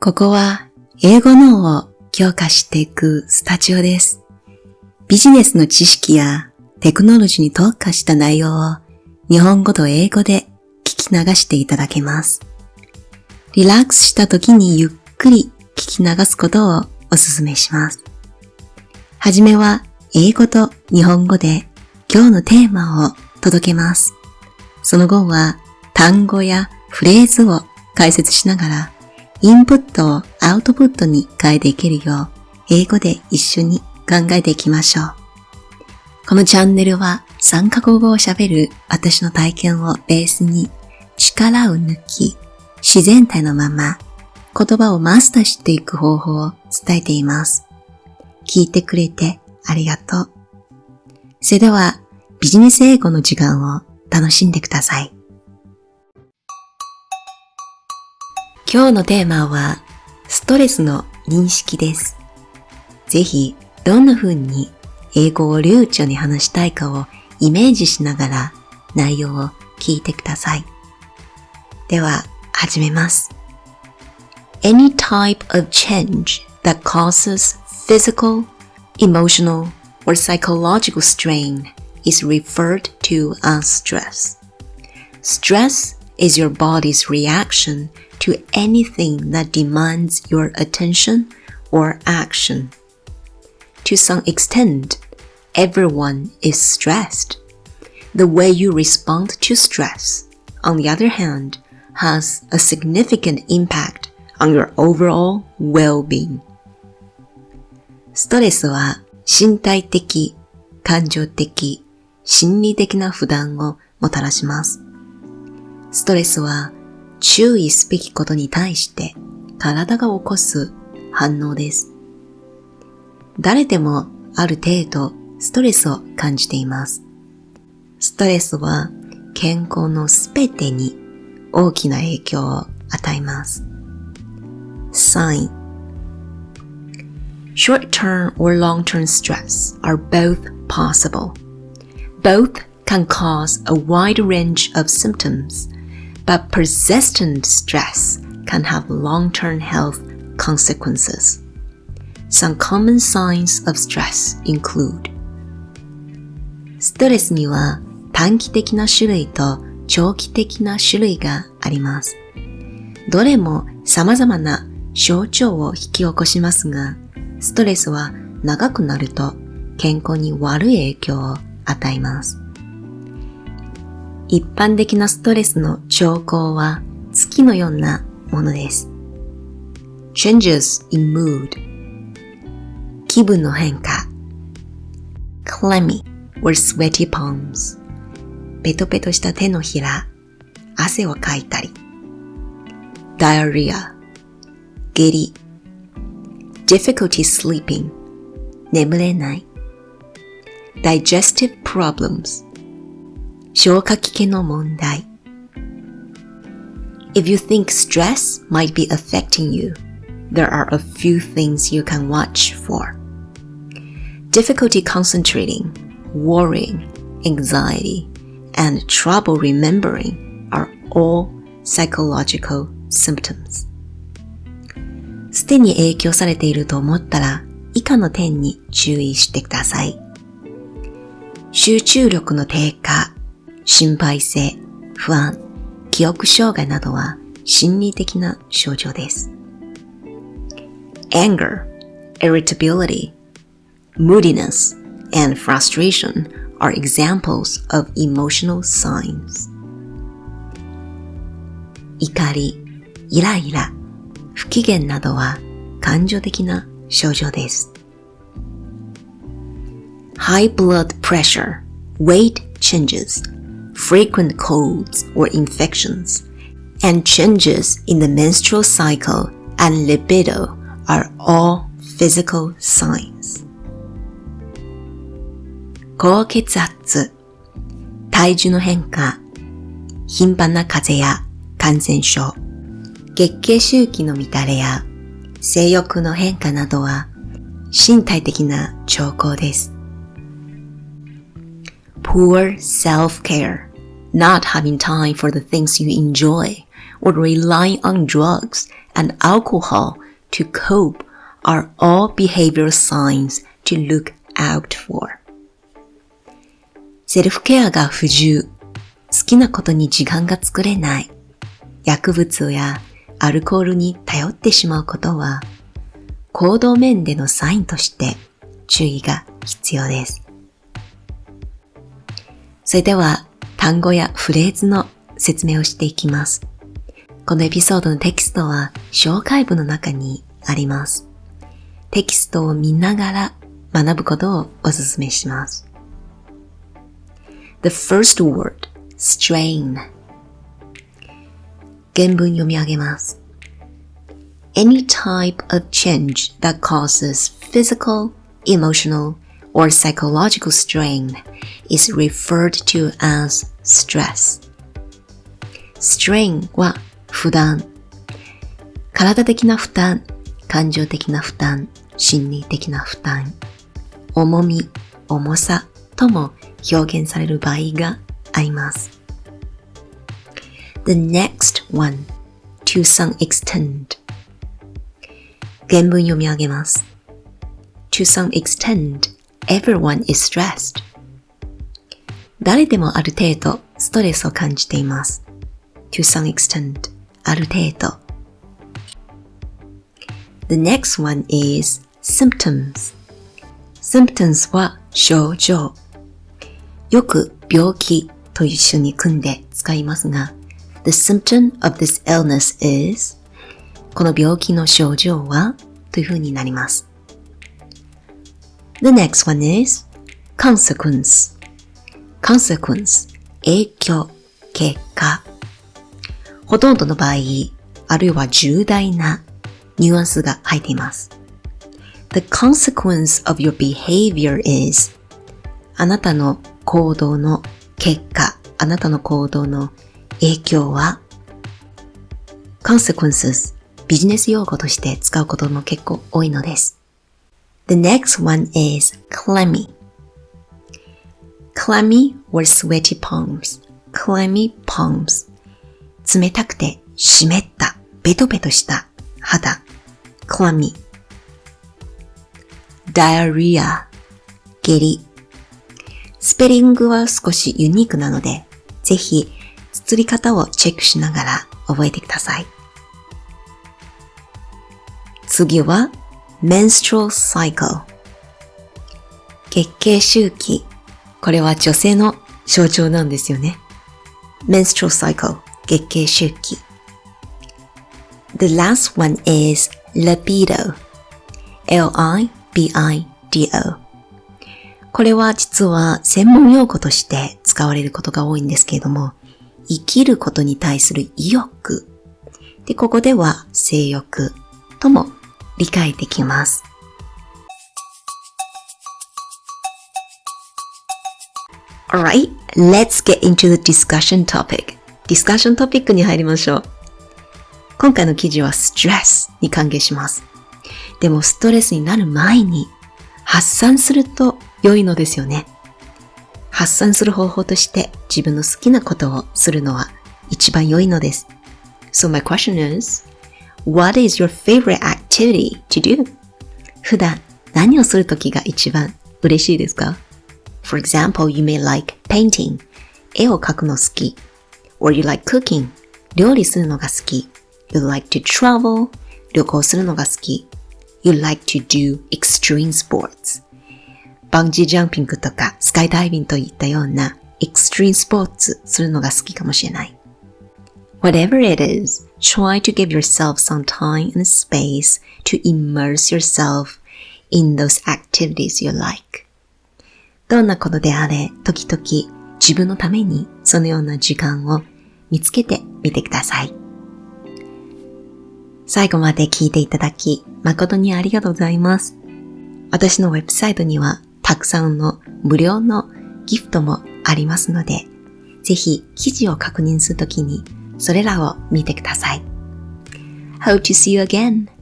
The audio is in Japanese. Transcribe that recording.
ここは英語脳を強化していくスタジオです。ビジネスの知識やテクノロジーに特化した内容を日本語と英語で聞き流していただけます。リラックスした時にゆっくり聞き流すことをお勧めします。はじめは英語と日本語で今日のテーマを届けます。その後は単語やフレーズを解説しながらインプットをアウトプットに変えていけるよう英語で一緒に考えていきましょう。このチャンネルは3カ国語を喋る私の体験をベースに力を抜き自然体のまま言葉をマスターしていく方法を伝えています。聞いてくれてありがとう。それではビジネス英語の時間を楽しんでください。今日のテーマはストレスの認識です。ぜひどんな風に英語を流暢に話したいかをイメージしながら内容を聞いてください。では始めます。Any type of change that causes physical, emotional, or psychological strain is referred to as stress. Stress is your body's reaction to anything that demands your attention or action. To some extent, everyone is stressed. The way you respond to stress, on the other hand, has a significant impact on your overall well-being. ストレスは身体的、感情的、心理的な負担をもたらします。ストレスは 注意すべきことに対して体が起こす反応です。誰でもある程度ストレスを感じています。ストレスは健康のすべてに大きな影響を与えます。Sign Short-term or long-term stress are both possible. Both can cause a wide range of symptoms, but persistent stress can have long-term health consequences. Some common signs of stress include ストレスには短期的な種類と長期的な種類があります。どれも様々な症状を引き起こしますが、ストレスは長くなると健康に悪い影響を与えます。一般的なストレスの兆候は月のようなものです。changes in mood 気分の変化 clammy or sweaty palms ペトペトした手のひら汗をかいたり diarrhea 下痢 difficulty sleeping 眠れない digestive problems 消化器系の問題 If you think stress might be affecting you, there are a few things you can watch for. Difficulty concentrating, worrying, anxiety, and trouble remembering are all psychological symptoms. すでに影響されていると思ったら以下の点に注意してください。集中力の低下、 心配性、不安、記憶障害などは心理的な症状です。anger, irritability, moodiness, and frustration are examples of emotional signs. 怒り、イライラ、不機嫌などは感情的な症状です。High blood pressure, weight changes, frequent colds or infections, and changes in the menstrual cycle and libido are all physical signs. 高血圧、体重の変化、頻繁な風邪や感染症、月経周期の乱れや性欲の変化などは身体的な兆候です。Poor self-care, not having time for the things you enjoy, or relying on drugs and alcohol to cope are all behavioral signs to look out for. セルフケアが不自由、好きなことに時間が作れない、薬物やアルコールに頼ってしまうことは、行動面でのサインとして注意が必要です。それでは単語やフレーズの説明をしていきます。このエピソードのテキストは紹介文の中にあります。テキストを見ながら学ぶことをお勧めします。The first word, strain. 原文読み上げます。Any type of change that causes physical, emotional, or psychological strain is referred to as stress. strain は負担。体的な負担、感情的な負担、心理的な負担、重み、重さとも表現される場合があります。The next one, to some extent. 原文読み上げます。To some extent, everyone is stressed. 誰でもある程度ストレスを感じています。to some extent ある程度 The next one is symptoms. symptoms は症状。よく病気と一緒に組んで使いますが、The symptom of this illness is この病気の症状はという風になります。The next one is consequence. consequence 影響、結果。ほとんどの場合、あるいは重大なニュアンスが入っています。The consequence of your behavior is あなたの行動の結果、あなたの行動の影響は consequences ビジネス用語として使うことも結構多いのです。The next one is clammy. clammy or sweaty palms. clammy palms. 冷たくて湿った、ベトベトした肌。clammy. diarrhea. 下痢。スペリングは少しユニークなので、ぜひ、綴り方をチェックしながら覚えてください。次は menstrual cycle 月経周期。これは女性の象徴なんですよね。menstrual cycle 月経周期。The last one is libido L-I-B-I-D-O これは実は専門用語として使われることが多いんですけれども、生きることに対する意欲。で、ここでは性欲とも理解できます。Alright, let's get into the discussion topic. ディスカッショントピックに入りましょう。今回の記事はストレスに関係します。でもストレスになる前に発散すると良いのですよね。発散する方法として自分の好きなことをするのは一番良いのです。So my question is, what is your favorite activity to do? 普段何をするときが一番嬉しいですか ?For example, you may like painting. 絵を描くの好き。or you like cooking. 料理するのが好き。You like to travel. 旅行するのが好き。You like to do extreme sports. バンジージャンピングとかスカイダイビングといったような extreme スポーツするのが好きかもしれない。Whatever it is, try to give yourself some time and space to immerse yourself in those activities you like. どんなことであれ、時々自分のためにそのような時間を見つけてみてください。最後まで聞いていただき誠にありがとうございます。私のウェブサイトにはたくさんの無料のギフトもありますので、ぜひ記事を確認するときにそれらを見てください。Hope to see you again.